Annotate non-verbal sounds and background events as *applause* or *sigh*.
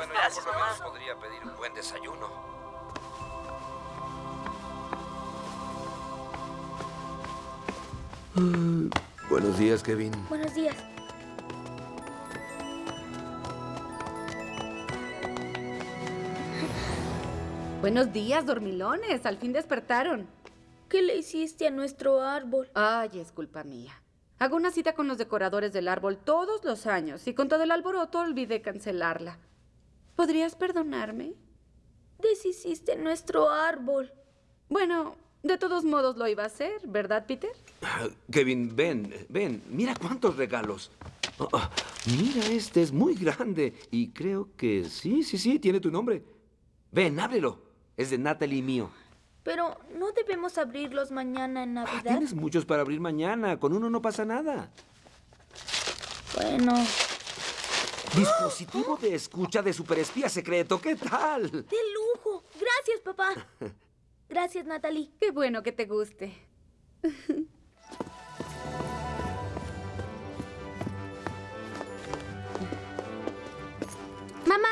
Bueno, Gracias, yo por lo menos mamá. podría pedir un buen desayuno. Buenos días, Kevin. Buenos días. *laughs* Buenos días, dormilones. Al fin despertaron. ¿Qué le hiciste a nuestro árbol? Ay, es culpa mía. Hago una cita con los decoradores del árbol todos los años y con todo el alboroto olvidé cancelarla. ¿Podrías perdonarme? Deshiciste nuestro árbol. Bueno, de todos modos lo iba a hacer, ¿verdad, Peter? Ah, Kevin, ven, ven. Mira cuántos regalos. Ah, ah, mira, este es muy grande. Y creo que sí, sí, sí, tiene tu nombre. Ven, ábrelo. Es de Natalie y mío. Pero no debemos abrirlos mañana en Ah, Navidad. Tienes muchos para abrir mañana. Con uno no pasa nada. Bueno, Dispositivo de escucha de superespía secreto. ¿Qué tal? ¡De lujo! Gracias, papá. Gracias, Natalie. Qué bueno que te guste. Mamá,